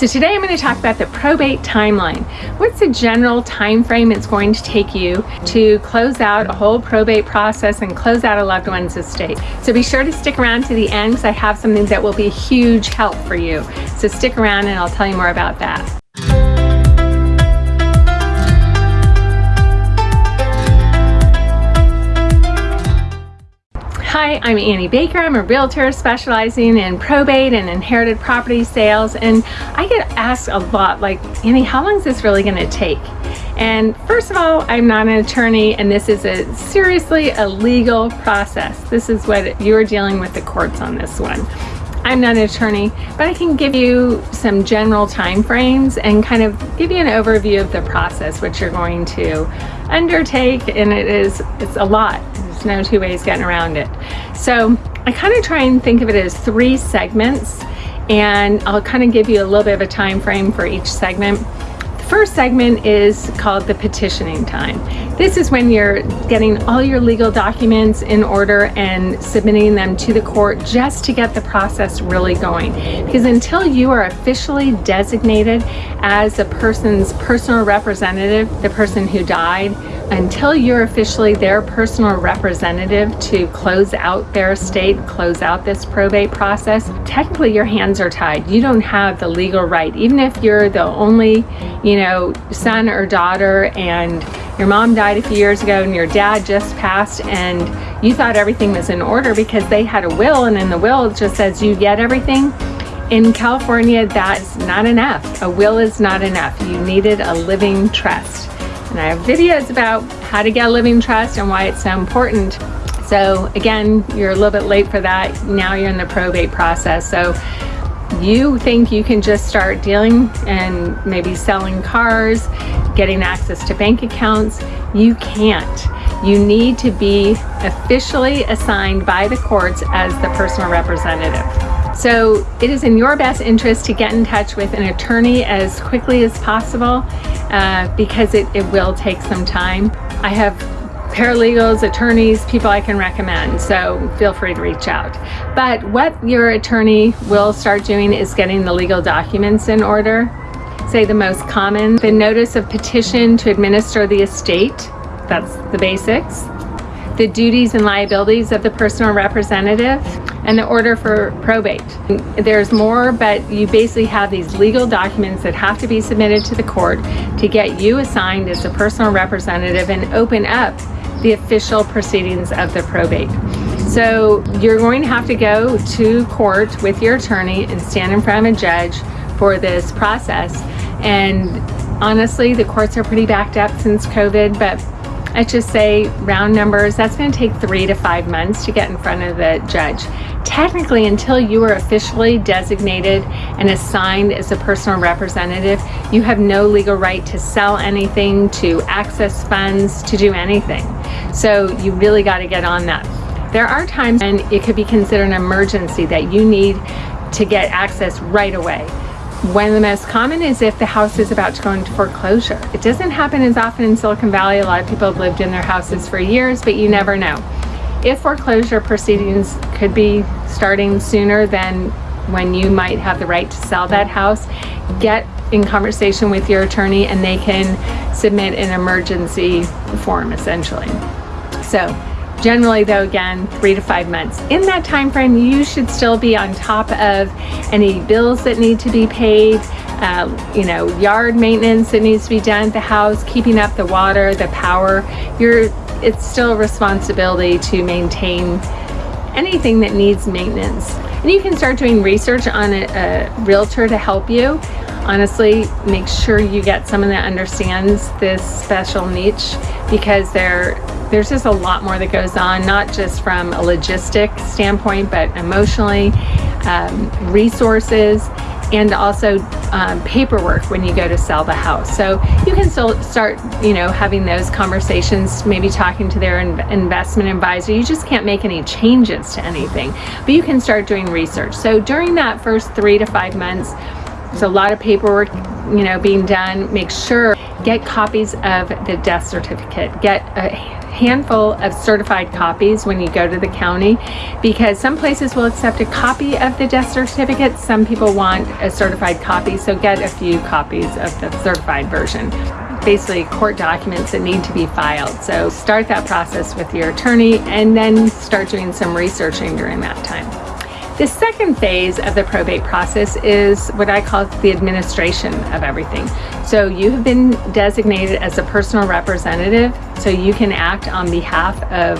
So today I'm going to talk about the probate timeline. What's the general time frame it's going to take you to close out a whole probate process and close out a loved one's estate. So be sure to stick around to the end because I have something that will be a huge help for you. So stick around and I'll tell you more about that. Hi, I'm Annie Baker. I'm a realtor specializing in probate and inherited property sales. And I get asked a lot, like, Annie, how long is this really going to take? And first of all, I'm not an attorney, and this is a seriously a legal process. This is what you're dealing with the courts on this one. I'm not an attorney, but I can give you some general time frames and kind of give you an overview of the process which you're going to undertake and it is it's a lot There's no two ways getting around it. So I kind of try and think of it as three segments and I'll kind of give you a little bit of a time frame for each segment. The first segment is called the petitioning time. This is when you're getting all your legal documents in order and submitting them to the court just to get the process really going. Because until you are officially designated as a person's personal representative, the person who died, until you're officially their personal representative to close out their estate, close out this probate process, technically your hands are tied. You don't have the legal right. Even if you're the only, you know, son or daughter and your mom died a few years ago and your dad just passed and you thought everything was in order because they had a will and in the will it just says you get everything. In California, that's not enough. A will is not enough. You needed a living trust. And I have videos about how to get a living trust and why it's so important. So again, you're a little bit late for that. Now you're in the probate process. So you think you can just start dealing and maybe selling cars, getting access to bank accounts. You can't. You need to be officially assigned by the courts as the personal representative. So it is in your best interest to get in touch with an attorney as quickly as possible uh, because it, it will take some time. I have paralegals, attorneys, people I can recommend, so feel free to reach out. But what your attorney will start doing is getting the legal documents in order. Say the most common, the notice of petition to administer the estate, that's the basics the duties and liabilities of the personal representative, and the order for probate. There's more, but you basically have these legal documents that have to be submitted to the court to get you assigned as a personal representative and open up the official proceedings of the probate. So you're going to have to go to court with your attorney and stand in front of a judge for this process. And honestly, the courts are pretty backed up since COVID, but I just say round numbers, that's going to take three to five months to get in front of the judge. Technically, until you are officially designated and assigned as a personal representative, you have no legal right to sell anything, to access funds, to do anything. So you really got to get on that. There are times when it could be considered an emergency that you need to get access right away. One of the most common is if the house is about to go into foreclosure. It doesn't happen as often in Silicon Valley. A lot of people have lived in their houses for years, but you never know. If foreclosure proceedings could be starting sooner than when you might have the right to sell that house, get in conversation with your attorney and they can submit an emergency form essentially. So Generally though, again, three to five months. In that time frame, you should still be on top of any bills that need to be paid, uh, you know, yard maintenance that needs to be done at the house, keeping up the water, the power. You're, it's still a responsibility to maintain anything that needs maintenance. And you can start doing research on a, a realtor to help you honestly make sure you get someone that understands this special niche because they're there's just a lot more that goes on, not just from a logistic standpoint, but emotionally, um, resources, and also um, paperwork when you go to sell the house. So you can still start, you know, having those conversations, maybe talking to their in investment advisor. You just can't make any changes to anything, but you can start doing research. So during that first three to five months, there's a lot of paperwork, you know, being done. Make sure, get copies of the death certificate. Get a handful of certified copies when you go to the county because some places will accept a copy of the death certificate. Some people want a certified copy, so get a few copies of the certified version basically court documents that need to be filed. So start that process with your attorney and then start doing some researching during that time. The second phase of the probate process is what I call the administration of everything. So you have been designated as a personal representative, so you can act on behalf of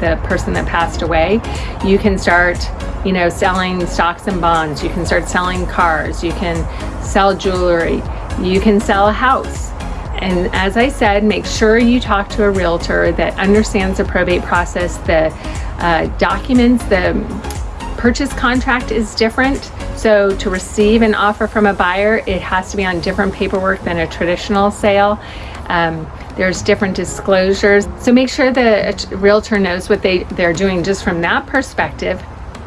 the person that passed away. You can start, you know, selling stocks and bonds. You can start selling cars. You can sell jewelry. You can sell a house. And as I said, make sure you talk to a realtor that understands the probate process, the uh, documents, the purchase contract is different. So to receive an offer from a buyer, it has to be on different paperwork than a traditional sale. Um, there's different disclosures. So make sure the realtor knows what they, they're doing just from that perspective.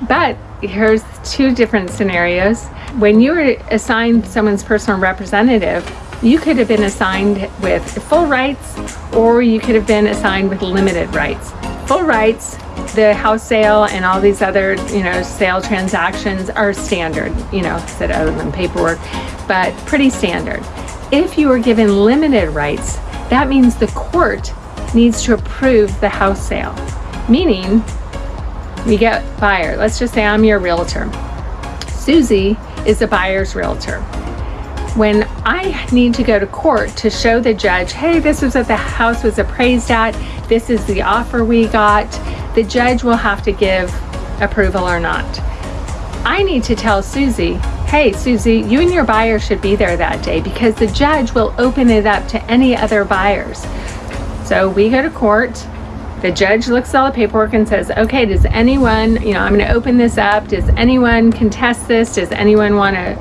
But here's two different scenarios. When you were assigned someone's personal representative, you could have been assigned with full rights or you could have been assigned with limited rights. Full rights the house sale and all these other, you know, sale transactions are standard, you know, said other than paperwork, but pretty standard. If you are given limited rights, that means the court needs to approve the house sale. Meaning, we get buyer. Let's just say I'm your realtor. Susie is the buyer's realtor. When I need to go to court to show the judge, hey, this was what the house was appraised at, this is the offer we got, the judge will have to give approval or not. I need to tell Susie, hey Susie, you and your buyer should be there that day because the judge will open it up to any other buyers. So we go to court, the judge looks at all the paperwork and says, okay, does anyone, you know, I'm gonna open this up, does anyone contest this? Does anyone wanna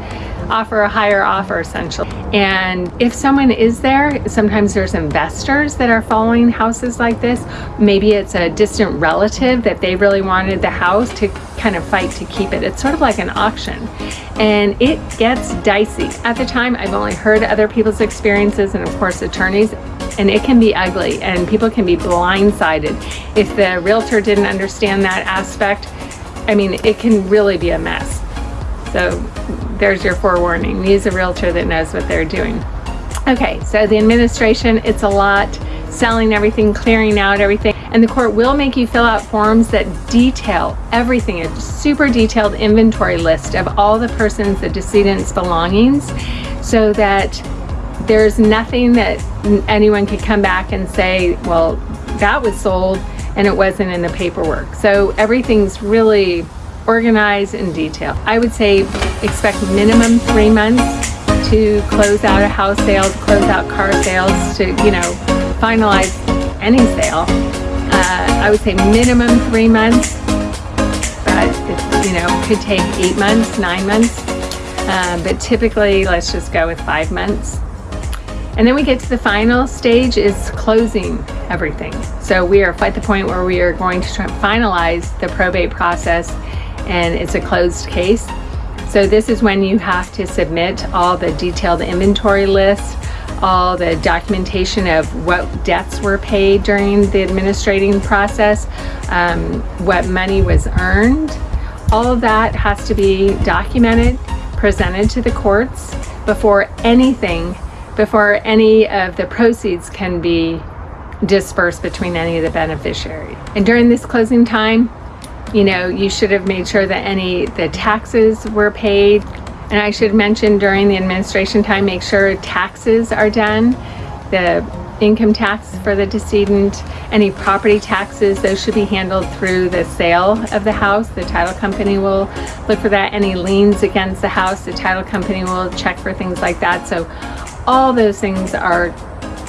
offer a higher offer essentially. And if someone is there, sometimes there's investors that are following houses like this. Maybe it's a distant relative that they really wanted the house to kind of fight to keep it. It's sort of like an auction and it gets dicey. At the time, I've only heard other people's experiences and of course attorneys and it can be ugly and people can be blindsided. If the realtor didn't understand that aspect, I mean, it can really be a mess. So there's your forewarning. Use a realtor that knows what they're doing. Okay, so the administration, it's a lot, selling everything, clearing out everything, and the court will make you fill out forms that detail everything, a super detailed inventory list of all the person's, the decedent's belongings, so that there's nothing that anyone could come back and say, well, that was sold and it wasn't in the paperwork. So everything's really organized in detail. I would say expect minimum three months to close out a house sale, to close out car sales, to, you know, finalize any sale. Uh, I would say minimum three months, but it, you know, could take eight months, nine months. Uh, but typically, let's just go with five months. And then we get to the final stage is closing everything. So we are at the point where we are going to finalize the probate process and it's a closed case. So this is when you have to submit all the detailed inventory list, all the documentation of what debts were paid during the administrating process, um, what money was earned. All of that has to be documented, presented to the courts before anything, before any of the proceeds can be dispersed between any of the beneficiaries. And during this closing time, you know, you should have made sure that any the taxes were paid. And I should mention during the administration time, make sure taxes are done. The income tax for the decedent, any property taxes, those should be handled through the sale of the house. The title company will look for that. Any liens against the house, the title company will check for things like that. So all those things are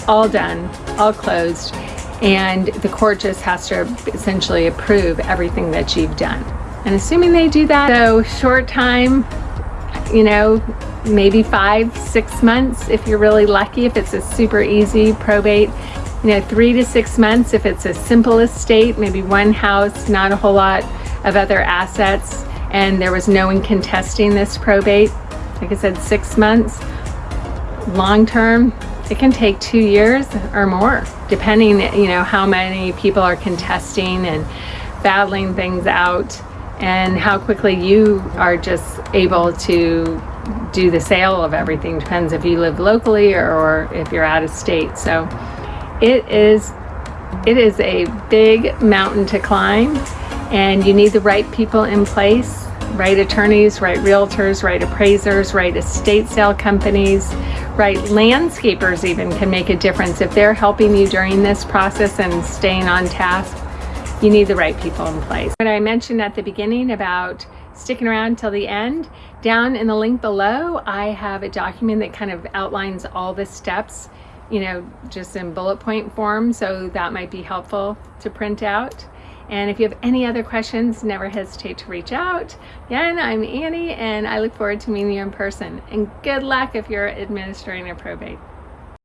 all done, all closed and the court just has to essentially approve everything that you've done. And assuming they do that, so short time, you know, maybe five, six months if you're really lucky, if it's a super easy probate, you know, three to six months if it's a simple estate, maybe one house, not a whole lot of other assets, and there was no one contesting this probate. Like I said, six months. Long term, it can take two years or more, depending, you know, how many people are contesting and battling things out and how quickly you are just able to do the sale of everything. Depends if you live locally or, if you're out of state. So it is, it is a big mountain to climb and you need the right people in place right attorneys, right realtors, right appraisers, right estate sale companies, right landscapers even can make a difference if they're helping you during this process and staying on task you need the right people in place. What I mentioned at the beginning about sticking around till the end, down in the link below, I have a document that kind of outlines all the steps, you know, just in bullet point form. So that might be helpful to print out. And if you have any other questions, never hesitate to reach out. Again, I'm Annie and I look forward to meeting you in person. And good luck if you're administering a probate.